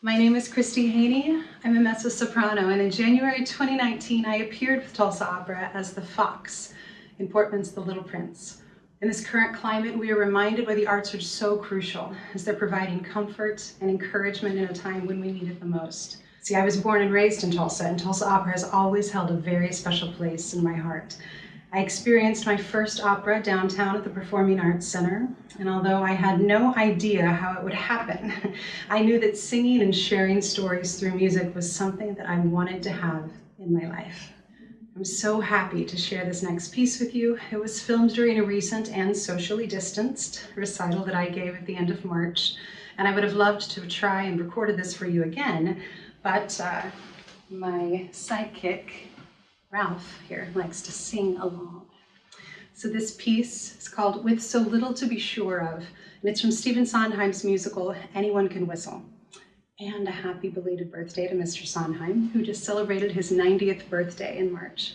My name is Christy Haney. I'm a mezzo-soprano, and in January 2019, I appeared with Tulsa Opera as the Fox in Portman's The Little Prince. In this current climate, we are reminded why the arts are so crucial, as they're providing comfort and encouragement in a time when we need it the most. See, I was born and raised in Tulsa, and Tulsa Opera has always held a very special place in my heart. I experienced my first opera downtown at the Performing Arts Center, and although I had no idea how it would happen, I knew that singing and sharing stories through music was something that I wanted to have in my life. I'm so happy to share this next piece with you. It was filmed during a recent and socially distanced recital that I gave at the end of March, and I would have loved to try and recorded this for you again, but uh, my sidekick Ralph here likes to sing along. So this piece is called With So Little to Be Sure Of, and it's from Stephen Sondheim's musical, Anyone Can Whistle. And a happy belated birthday to Mr. Sondheim, who just celebrated his 90th birthday in March.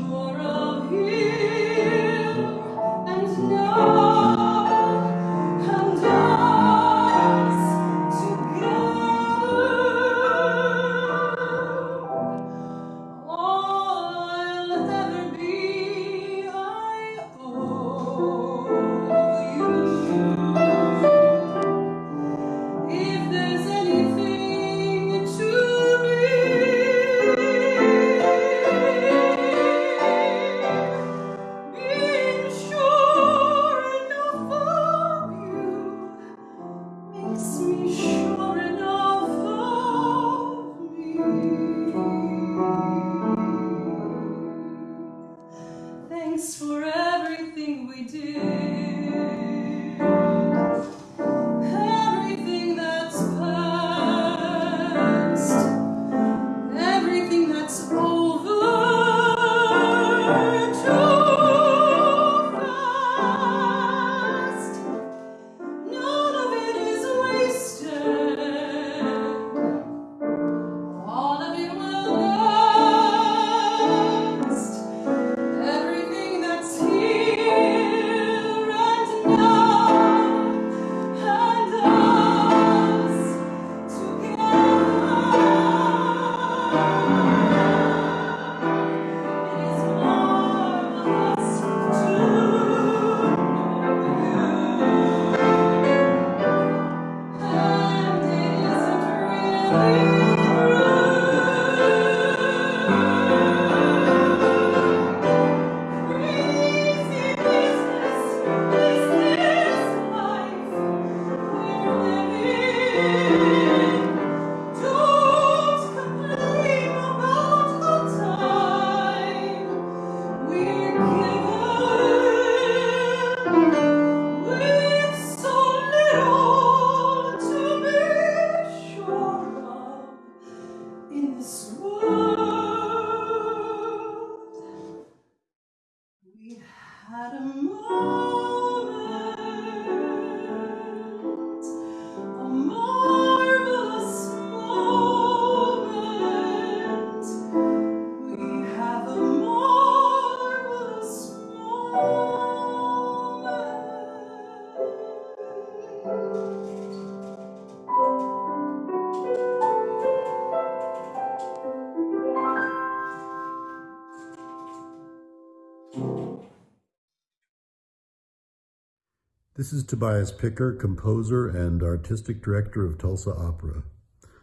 Música This is Tobias Picker, composer and artistic director of Tulsa Opera.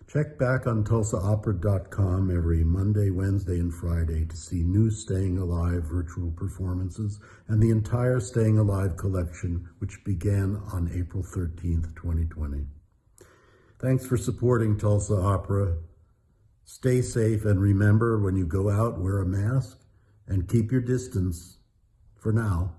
Check back on tulsaopera.com every Monday, Wednesday, and Friday to see new Staying Alive virtual performances and the entire Staying Alive collection, which began on April 13th, 2020. Thanks for supporting Tulsa Opera. Stay safe and remember when you go out, wear a mask and keep your distance for now.